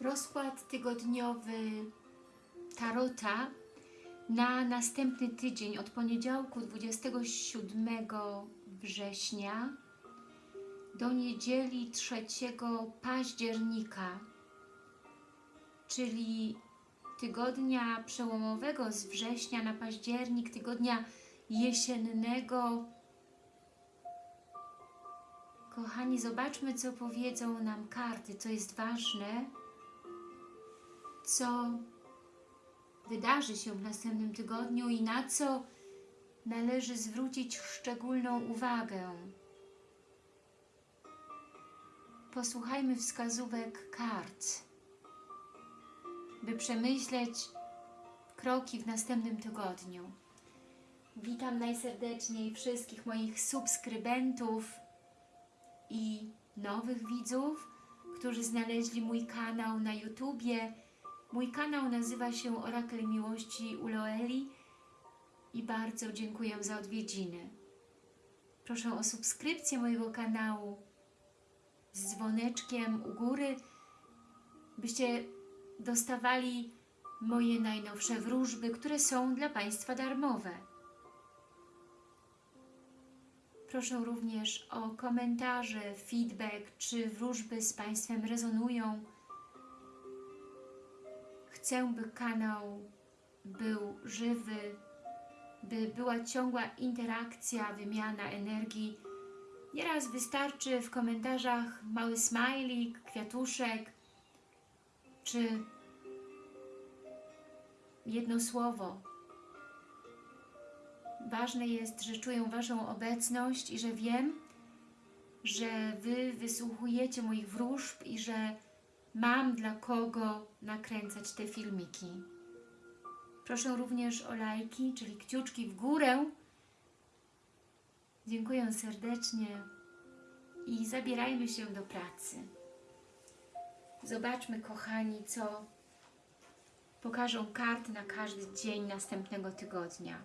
Rozkład tygodniowy Tarota na następny tydzień od poniedziałku 27 września do niedzieli 3 października, czyli tygodnia przełomowego z września na październik, tygodnia jesiennego. Kochani, zobaczmy, co powiedzą nam karty, co jest ważne, co wydarzy się w następnym tygodniu i na co należy zwrócić szczególną uwagę. Posłuchajmy wskazówek kart, by przemyśleć kroki w następnym tygodniu. Witam najserdeczniej wszystkich moich subskrybentów i nowych widzów, którzy znaleźli mój kanał na YouTubie. Mój kanał nazywa się Orakel Miłości Uloeli i bardzo dziękuję za odwiedziny. Proszę o subskrypcję mojego kanału z dzwoneczkiem u góry, byście dostawali moje najnowsze wróżby, które są dla Państwa darmowe. Proszę również o komentarze, feedback, czy wróżby z Państwem rezonują. Chcę, by kanał był żywy, by była ciągła interakcja, wymiana energii. Nieraz wystarczy w komentarzach mały smajlik, kwiatuszek, czy jedno słowo. Ważne jest, że czuję Waszą obecność i że wiem, że Wy wysłuchujecie moich wróżb i że mam dla kogo nakręcać te filmiki. Proszę również o lajki, czyli kciuczki w górę. Dziękuję serdecznie i zabierajmy się do pracy. Zobaczmy, kochani, co pokażą karty na każdy dzień następnego tygodnia.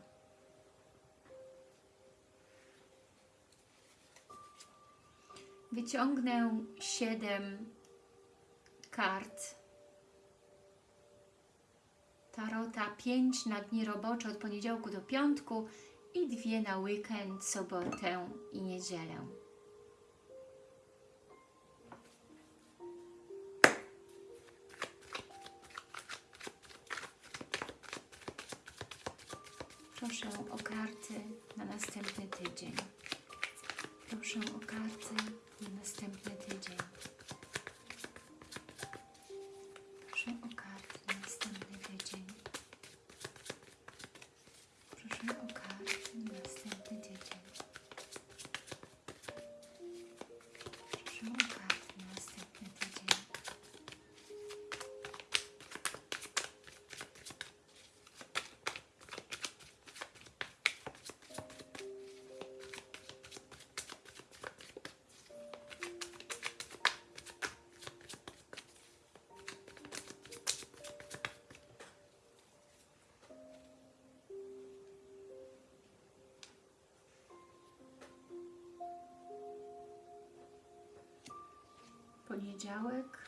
Wyciągnę siedem kart Tarota, pięć na dni robocze od poniedziałku do piątku i dwie na weekend, sobotę i niedzielę. Proszę o karty na następny tydzień. Proszę o karty na następny tydzień. Poniedziałek.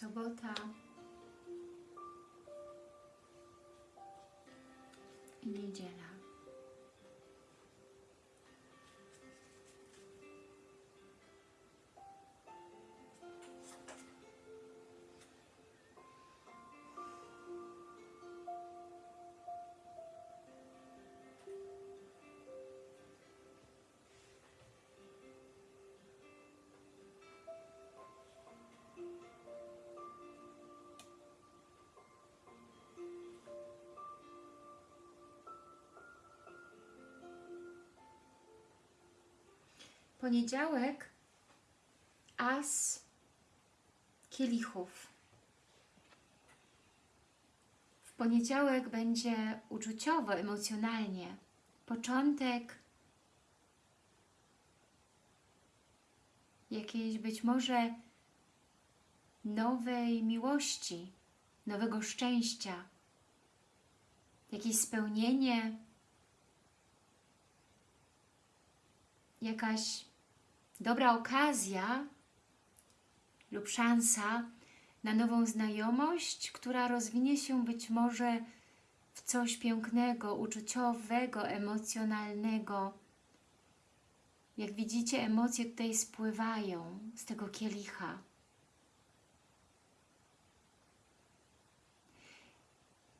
Sobota i Poniedziałek as kielichów. poniedziałek będzie uczuciowo, emocjonalnie. Początek jakiejś być może nowej miłości, nowego szczęścia, jakieś spełnienie, jakaś dobra okazja lub szansa na nową znajomość, która rozwinie się być może w coś pięknego, uczuciowego, emocjonalnego. Jak widzicie, emocje tutaj spływają z tego kielicha.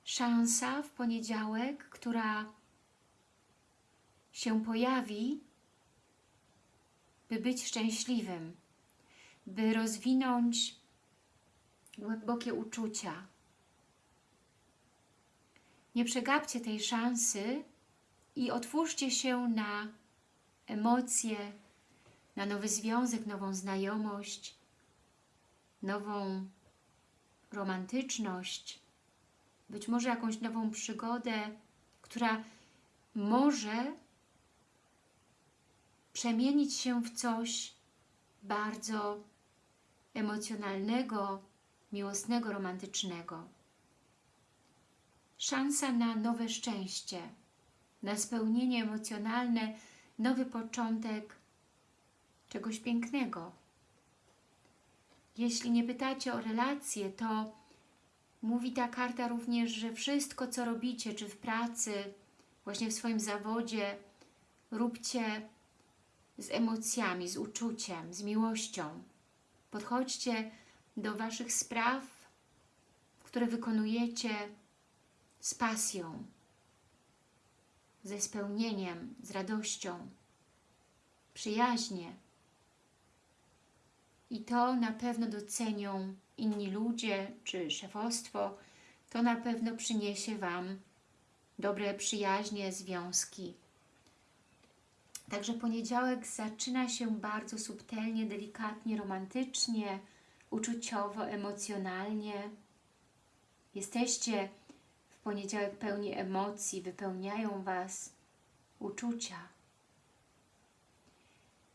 Szansa w poniedziałek, która się pojawi, by być szczęśliwym, by rozwinąć głębokie uczucia. Nie przegapcie tej szansy i otwórzcie się na emocje, na nowy związek, nową znajomość, nową romantyczność, być może jakąś nową przygodę, która może przemienić się w coś bardzo emocjonalnego, miłosnego, romantycznego. Szansa na nowe szczęście, na spełnienie emocjonalne, nowy początek czegoś pięknego. Jeśli nie pytacie o relacje, to mówi ta karta również, że wszystko, co robicie, czy w pracy, właśnie w swoim zawodzie, róbcie z emocjami, z uczuciem, z miłością. Podchodźcie do Waszych spraw, które wykonujecie z pasją, ze spełnieniem, z radością, przyjaźnie. I to na pewno docenią inni ludzie czy szefostwo. To na pewno przyniesie Wam dobre przyjaźnie, związki. Także poniedziałek zaczyna się bardzo subtelnie, delikatnie, romantycznie, uczuciowo, emocjonalnie. Jesteście w poniedziałek pełni emocji, wypełniają Was uczucia.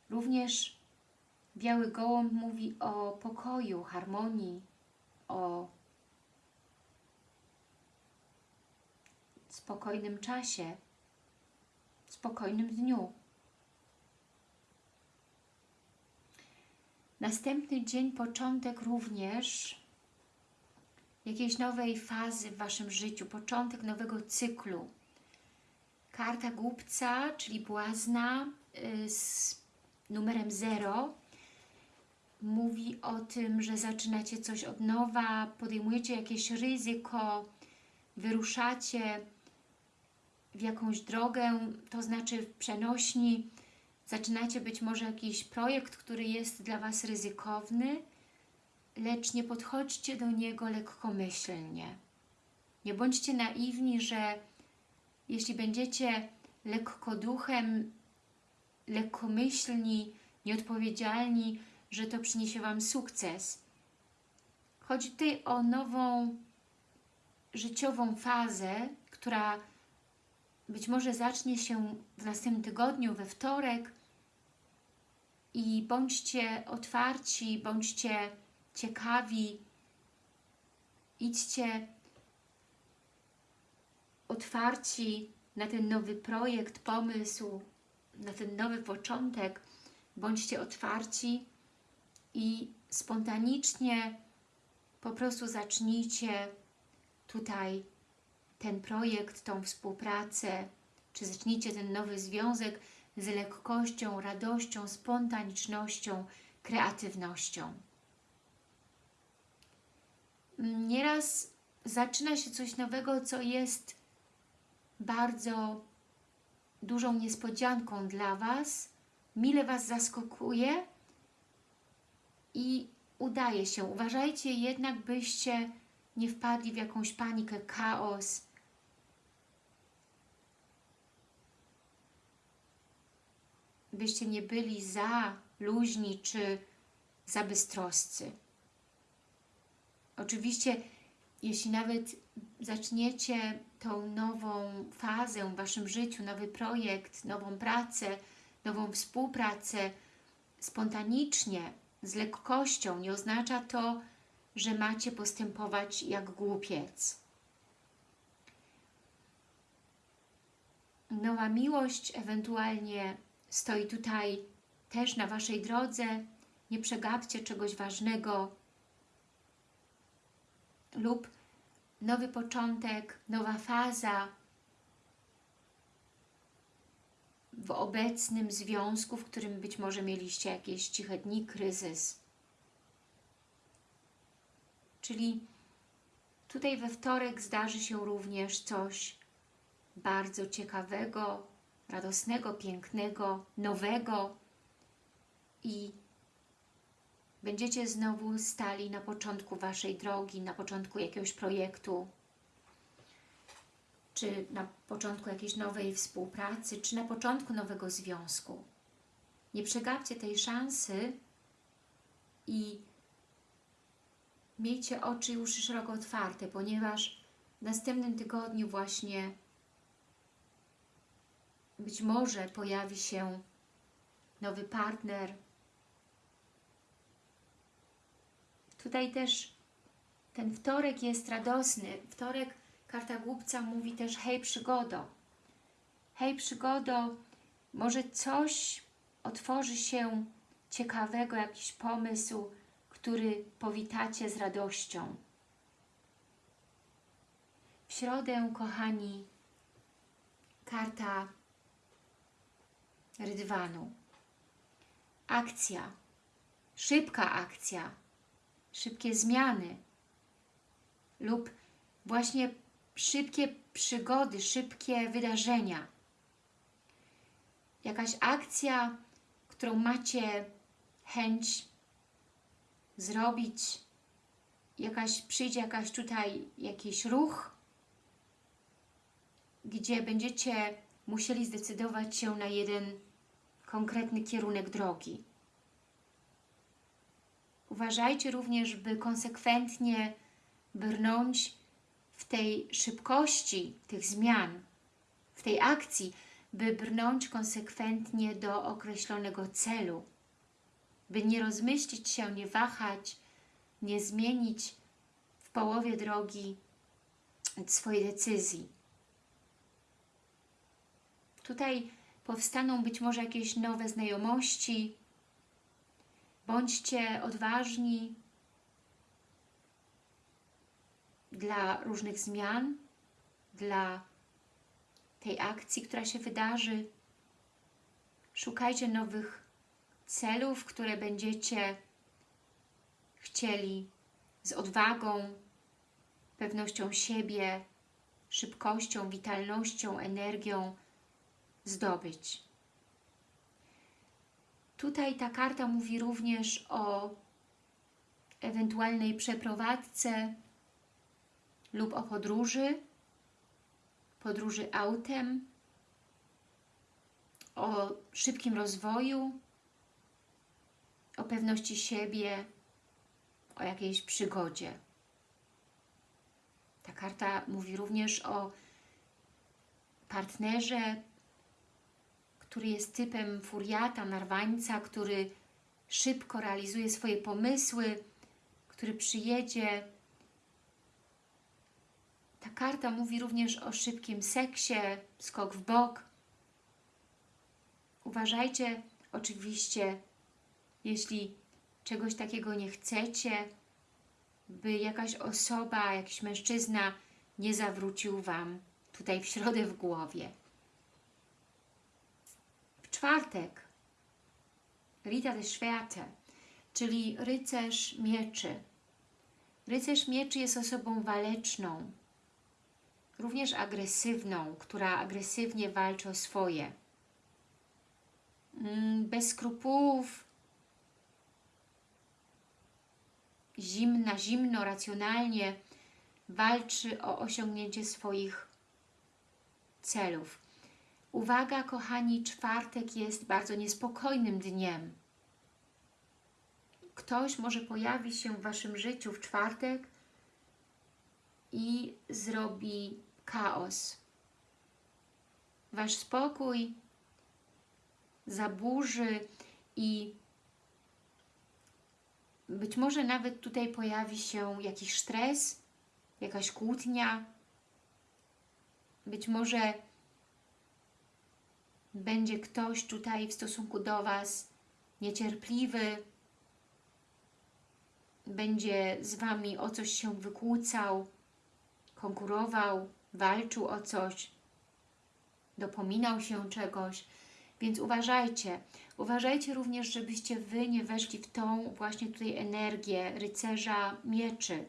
Również Biały Gołąb mówi o pokoju, harmonii, o spokojnym czasie, spokojnym dniu. Następny dzień, początek również jakiejś nowej fazy w Waszym życiu, początek nowego cyklu. Karta głupca, czyli błazna y, z numerem 0 mówi o tym, że zaczynacie coś od nowa, podejmujecie jakieś ryzyko, wyruszacie w jakąś drogę, to znaczy w przenośni, zaczynacie być może jakiś projekt, który jest dla Was ryzykowny, lecz nie podchodźcie do niego lekkomyślnie. Nie bądźcie naiwni, że jeśli będziecie lekkoduchem, lekkomyślni, nieodpowiedzialni, że to przyniesie Wam sukces. Chodzi tutaj o nową życiową fazę, która być może zacznie się w następnym tygodniu, we wtorek. I bądźcie otwarci, bądźcie ciekawi, idźcie otwarci na ten nowy projekt, pomysł, na ten nowy początek, bądźcie otwarci i spontanicznie po prostu zacznijcie tutaj ten projekt, tą współpracę, czy zacznijcie ten nowy związek z lekkością, radością, spontanicznością, kreatywnością. Nieraz zaczyna się coś nowego, co jest bardzo dużą niespodzianką dla Was, mile Was zaskakuje i udaje się. Uważajcie jednak, byście nie wpadli w jakąś panikę, chaos. Byście nie byli za luźni czy za bystroscy. Oczywiście, jeśli nawet zaczniecie tą nową fazę w Waszym życiu, nowy projekt, nową pracę, nową współpracę spontanicznie, z lekkością. Nie oznacza to, że macie postępować jak głupiec. Nowa miłość ewentualnie stoi tutaj też na Waszej drodze. Nie przegapcie czegoś ważnego lub nowy początek, nowa faza w obecnym związku, w którym być może mieliście jakieś ciche dni, kryzys. Czyli tutaj we wtorek zdarzy się również coś bardzo ciekawego, radosnego, pięknego, nowego i będziecie znowu stali na początku Waszej drogi, na początku jakiegoś projektu, czy na początku jakiejś nowej współpracy, czy na początku nowego związku. Nie przegapcie tej szansy i miejcie oczy uszy szeroko otwarte, ponieważ w następnym tygodniu właśnie być może pojawi się nowy partner. Tutaj też ten wtorek jest radosny. Wtorek, karta głupca mówi też hej przygodo. Hej przygodo, może coś otworzy się ciekawego, jakiś pomysł, który powitacie z radością. W środę, kochani, karta rydwanu. Akcja, szybka akcja, szybkie zmiany lub właśnie szybkie przygody, szybkie wydarzenia. Jakaś akcja, którą macie chęć zrobić, jakaś, przyjdzie jakaś tutaj jakiś ruch, gdzie będziecie musieli zdecydować się na jeden konkretny kierunek drogi. Uważajcie również, by konsekwentnie brnąć w tej szybkości tych zmian, w tej akcji, by brnąć konsekwentnie do określonego celu, by nie rozmyślić się, nie wahać, nie zmienić w połowie drogi swojej decyzji. Tutaj powstaną być może jakieś nowe znajomości. Bądźcie odważni dla różnych zmian, dla tej akcji, która się wydarzy. Szukajcie nowych celów, które będziecie chcieli z odwagą, pewnością siebie, szybkością, witalnością, energią zdobyć. Tutaj ta karta mówi również o ewentualnej przeprowadzce lub o podróży, podróży autem, o szybkim rozwoju, o pewności siebie, o jakiejś przygodzie. Ta karta mówi również o partnerze, który jest typem furiata, narwańca, który szybko realizuje swoje pomysły, który przyjedzie. Ta karta mówi również o szybkim seksie, skok w bok. Uważajcie oczywiście, jeśli czegoś takiego nie chcecie, by jakaś osoba, jakiś mężczyzna nie zawrócił Wam tutaj w środę w głowie czwartek Rita de Schwerte, czyli rycerz mieczy. Rycerz mieczy jest osobą waleczną, również agresywną, która agresywnie walczy o swoje. Mm, bez skrupułów, zimna, zimno, racjonalnie walczy o osiągnięcie swoich celów. Uwaga, kochani, czwartek jest bardzo niespokojnym dniem. Ktoś może pojawi się w Waszym życiu w czwartek, i zrobi chaos. Wasz spokój zaburzy i być może nawet tutaj pojawi się jakiś stres, jakaś kłótnia, być może będzie ktoś tutaj w stosunku do Was niecierpliwy, będzie z Wami o coś się wykłócał, konkurował, walczył o coś, dopominał się czegoś. Więc uważajcie, uważajcie również, żebyście Wy nie weszli w tą właśnie tutaj energię rycerza mieczy.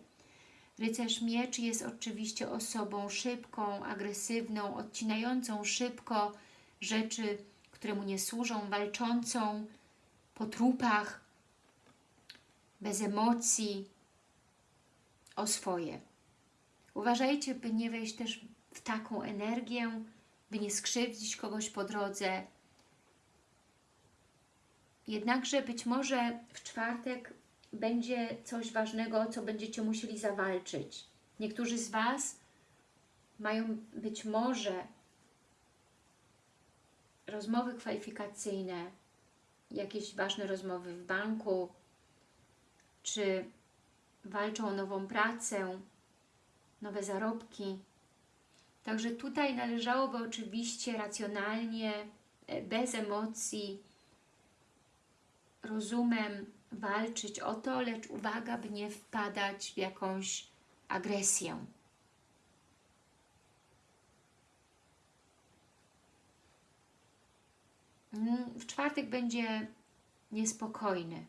Rycerz mieczy jest oczywiście osobą szybką, agresywną, odcinającą szybko rzeczy, które mu nie służą, walczącą po trupach, bez emocji, o swoje. Uważajcie, by nie wejść też w taką energię, by nie skrzywdzić kogoś po drodze. Jednakże być może w czwartek będzie coś ważnego, co będziecie musieli zawalczyć. Niektórzy z Was mają być może rozmowy kwalifikacyjne, jakieś ważne rozmowy w banku, czy walczą o nową pracę, nowe zarobki. Także tutaj należałoby oczywiście racjonalnie, e, bez emocji, rozumem walczyć o to, lecz uwaga, by nie wpadać w jakąś agresję. Mm, W czwartek będzie niespokojny,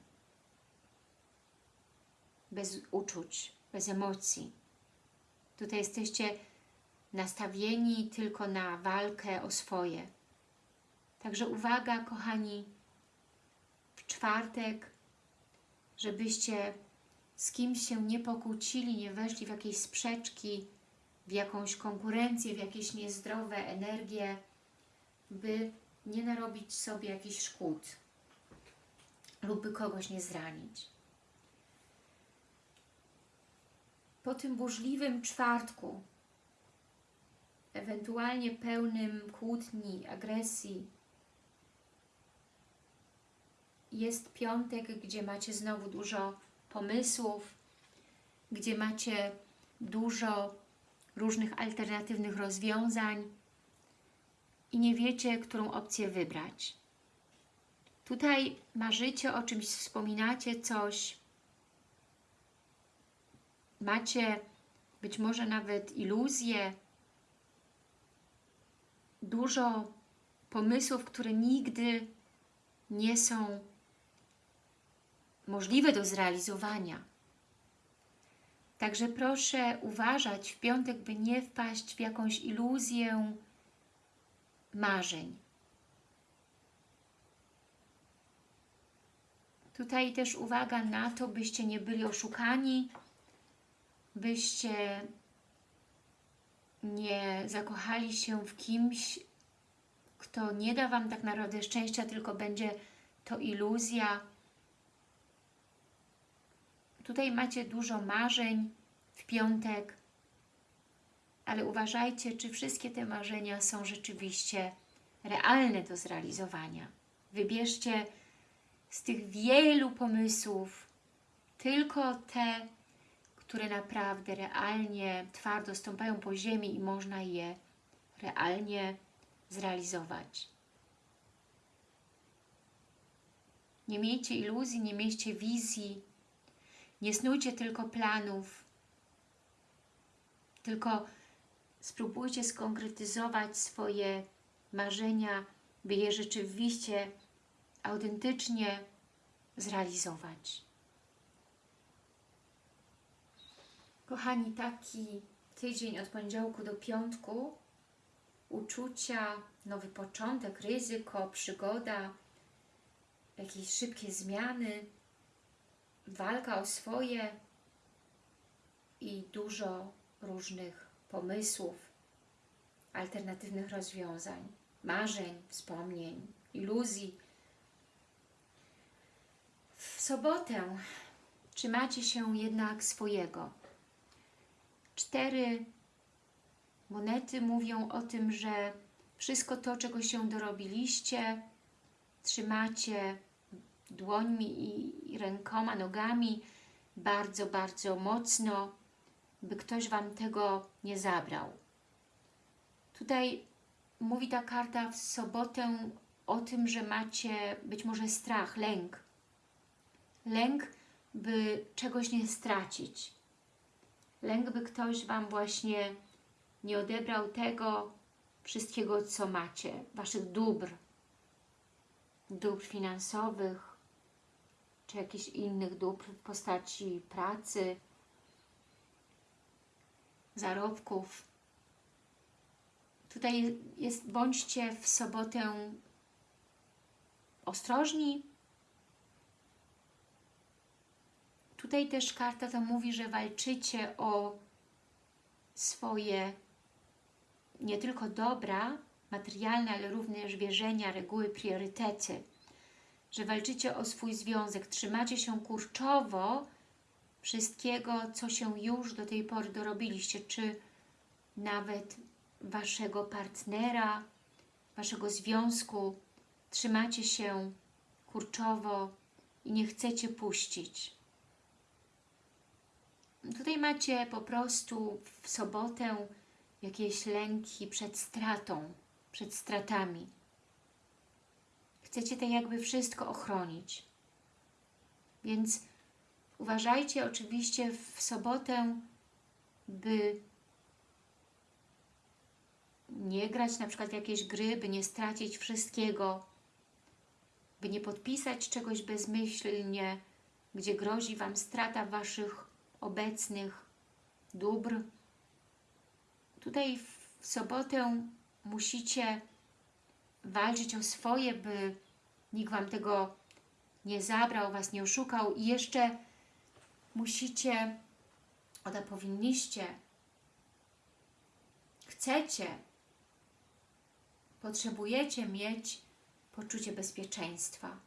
bez uczuć, bez emocji. Tutaj jesteście nastawieni tylko na walkę o swoje. Także uwaga, kochani, czwartek, żebyście z kimś się nie pokłócili, nie weszli w jakieś sprzeczki, w jakąś konkurencję, w jakieś niezdrowe energie, by nie narobić sobie jakichś szkód lub by kogoś nie zranić. Po tym burzliwym czwartku, ewentualnie pełnym kłótni, agresji, jest piątek, gdzie macie znowu dużo pomysłów, gdzie macie dużo różnych alternatywnych rozwiązań i nie wiecie, którą opcję wybrać. Tutaj marzycie o czymś, wspominacie coś, macie być może nawet iluzje, dużo pomysłów, które nigdy nie są możliwe do zrealizowania. Także proszę uważać w piątek, by nie wpaść w jakąś iluzję marzeń. Tutaj też uwaga na to, byście nie byli oszukani, byście nie zakochali się w kimś, kto nie da Wam tak naprawdę szczęścia, tylko będzie to iluzja. Tutaj macie dużo marzeń w piątek, ale uważajcie, czy wszystkie te marzenia są rzeczywiście realne do zrealizowania. Wybierzcie z tych wielu pomysłów tylko te, które naprawdę realnie, twardo stąpają po ziemi i można je realnie zrealizować. Nie miejcie iluzji, nie miejcie wizji, nie snujcie tylko planów, tylko spróbujcie skonkretyzować swoje marzenia, by je rzeczywiście autentycznie zrealizować. Kochani, taki tydzień od poniedziałku do piątku, uczucia, nowy początek, ryzyko, przygoda, jakieś szybkie zmiany, walka o swoje i dużo różnych pomysłów, alternatywnych rozwiązań, marzeń, wspomnień, iluzji. W sobotę trzymacie się jednak swojego. cztery monety mówią o tym, że wszystko to, czego się dorobiliście, trzymacie dłońmi i, rękoma, nogami bardzo, bardzo mocno, by ktoś Wam tego nie zabrał. Tutaj mówi ta karta w sobotę o tym, że macie być może strach, lęk. Lęk, by czegoś nie stracić. Lęk, by ktoś Wam właśnie nie odebrał tego wszystkiego, co macie, Waszych dóbr, dóbr finansowych, czy jakichś innych dóbr w postaci pracy, zarobków. Tutaj jest, bądźcie w sobotę ostrożni. Tutaj też karta to mówi, że walczycie o swoje nie tylko dobra materialne, ale również wierzenia, reguły, priorytety. Że walczycie o swój związek, trzymacie się kurczowo wszystkiego, co się już do tej pory dorobiliście, czy nawet Waszego partnera, Waszego związku, trzymacie się kurczowo i nie chcecie puścić. Tutaj macie po prostu w sobotę jakieś lęki przed stratą, przed stratami. Chcecie tak jakby wszystko ochronić. Więc uważajcie oczywiście w sobotę, by nie grać na przykład w jakieś gry, by nie stracić wszystkiego, by nie podpisać czegoś bezmyślnie, gdzie grozi Wam strata Waszych obecnych dóbr. Tutaj w sobotę musicie walczyć o swoje, by nikt Wam tego nie zabrał, Was nie oszukał i jeszcze musicie, oda powinniście, chcecie, potrzebujecie mieć poczucie bezpieczeństwa.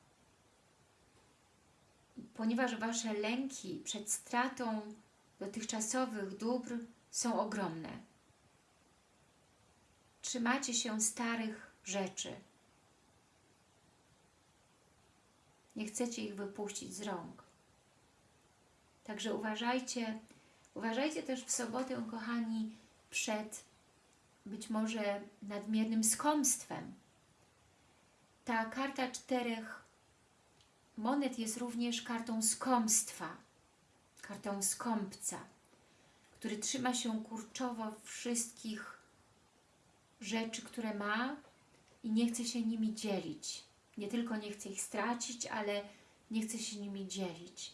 Ponieważ Wasze lęki przed stratą dotychczasowych dóbr są ogromne. Trzymacie się starych rzeczy. Nie chcecie ich wypuścić z rąk. Także uważajcie, uważajcie też w sobotę, kochani, przed być może nadmiernym skąpstwem. Ta karta czterech monet jest również kartą skąpstwa, kartą skąpca, który trzyma się kurczowo wszystkich rzeczy, które ma i nie chce się nimi dzielić. Nie tylko nie chce ich stracić, ale nie chce się nimi dzielić.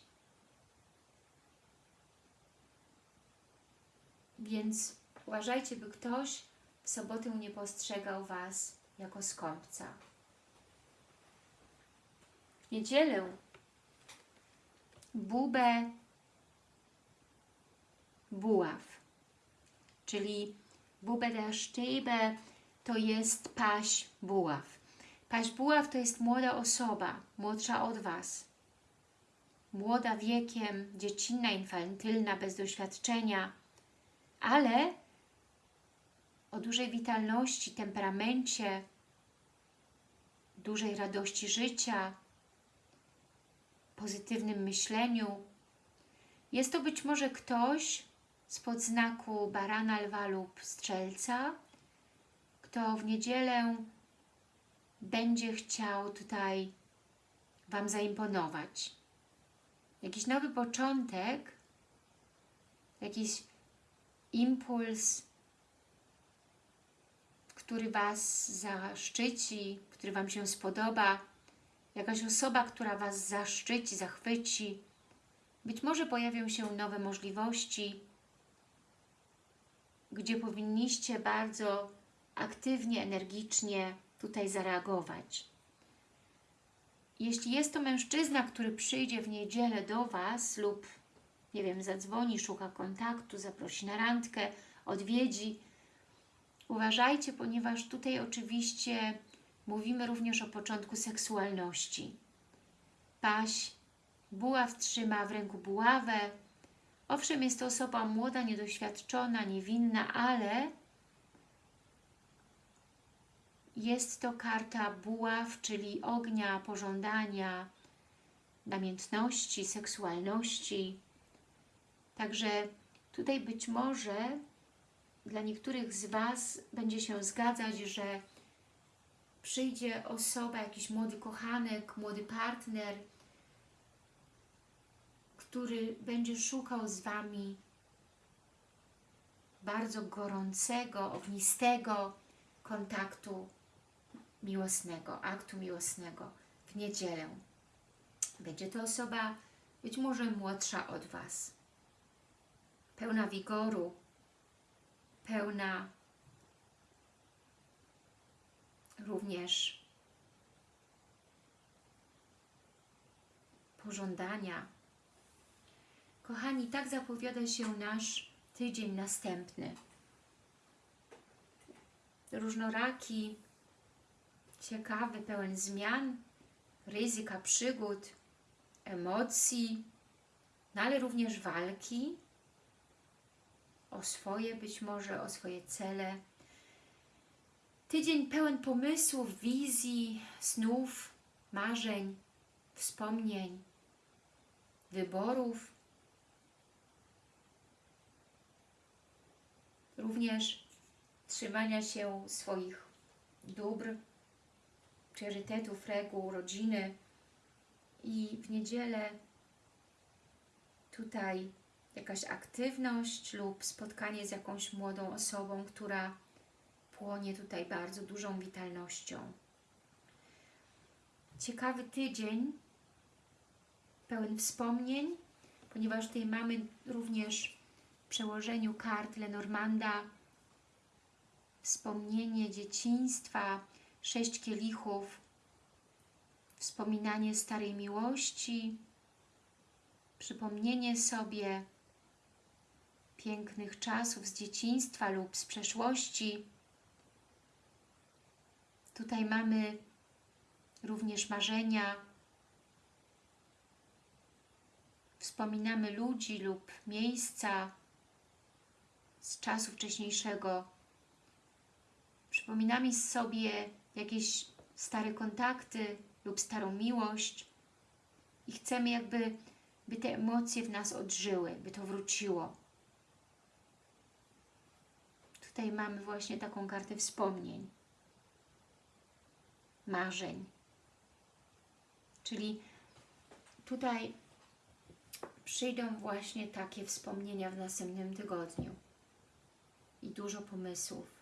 Więc uważajcie, by ktoś w sobotę nie postrzegał Was jako skąpca. W niedzielę bubę buław, czyli bubę der Stäbe to jest paś buław. Paś buław to jest młoda osoba, młodsza od Was. Młoda wiekiem, dziecinna, infantylna, bez doświadczenia, ale o dużej witalności, temperamencie, dużej radości życia, pozytywnym myśleniu. Jest to być może ktoś spod znaku barana, lwa lub strzelca, kto w niedzielę będzie chciał tutaj Wam zaimponować. Jakiś nowy początek, jakiś impuls, który Was zaszczyci, który Wam się spodoba, jakaś osoba, która Was zaszczyci, zachwyci. Być może pojawią się nowe możliwości, gdzie powinniście bardzo aktywnie, energicznie tutaj zareagować. Jeśli jest to mężczyzna, który przyjdzie w niedzielę do Was lub, nie wiem, zadzwoni, szuka kontaktu, zaprosi na randkę, odwiedzi, uważajcie, ponieważ tutaj oczywiście mówimy również o początku seksualności. Paś, buław trzyma w ręku buławę, Owszem, jest to osoba młoda, niedoświadczona, niewinna, ale jest to karta buław, czyli ognia, pożądania, namiętności, seksualności. Także tutaj być może dla niektórych z Was będzie się zgadzać, że przyjdzie osoba, jakiś młody kochanek, młody partner, który będzie szukał z Wami bardzo gorącego, ognistego kontaktu miłosnego, aktu miłosnego w niedzielę. Będzie to osoba być może młodsza od Was, pełna wigoru, pełna również pożądania. Kochani, tak zapowiada się nasz tydzień następny. Różnoraki, ciekawy, pełen zmian, ryzyka, przygód, emocji, no ale również walki o swoje być może, o swoje cele. Tydzień pełen pomysłów, wizji, snów, marzeń, wspomnień, wyborów. Również trzymania się swoich dóbr, priorytetów, reguł, rodziny i w niedzielę tutaj jakaś aktywność lub spotkanie z jakąś młodą osobą, która płonie tutaj bardzo dużą witalnością. Ciekawy tydzień, pełen wspomnień, ponieważ tutaj mamy również w przełożeniu kart Lenormanda wspomnienie dzieciństwa, sześć kielichów, wspominanie starej miłości, przypomnienie sobie pięknych czasów z dzieciństwa lub z przeszłości. Tutaj mamy również marzenia. Wspominamy ludzi lub miejsca z czasu wcześniejszego. Przypominamy sobie jakieś stare kontakty lub starą miłość i chcemy jakby, by te emocje w nas odżyły, by to wróciło. Tutaj mamy właśnie taką kartę wspomnień, marzeń. Czyli tutaj przyjdą właśnie takie wspomnienia w następnym tygodniu i dużo pomysłów.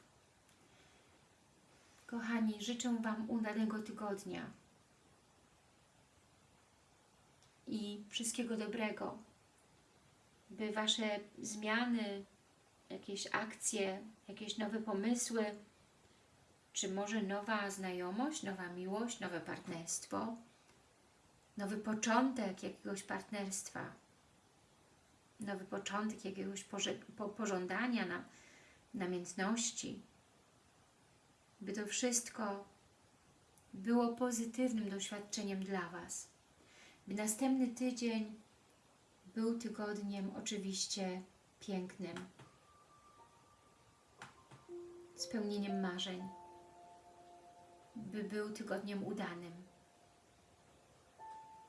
Kochani, życzę Wam udanego tygodnia i wszystkiego dobrego, by Wasze zmiany, jakieś akcje, jakieś nowe pomysły, czy może nowa znajomość, nowa miłość, nowe partnerstwo, nowy początek jakiegoś partnerstwa, nowy początek jakiegoś pożądania, na, namiętności, by to wszystko było pozytywnym doświadczeniem dla Was. By następny tydzień był tygodniem oczywiście pięknym, spełnieniem marzeń, by był tygodniem udanym.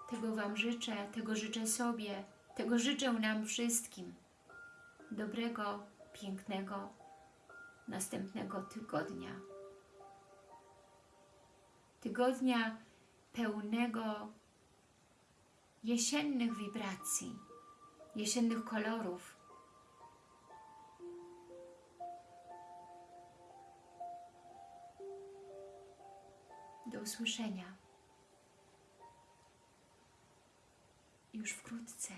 Tego Wam życzę, tego życzę sobie, tego życzę nam wszystkim. Dobrego, pięknego, następnego tygodnia. Tygodnia pełnego jesiennych wibracji, jesiennych kolorów. Do usłyszenia już wkrótce.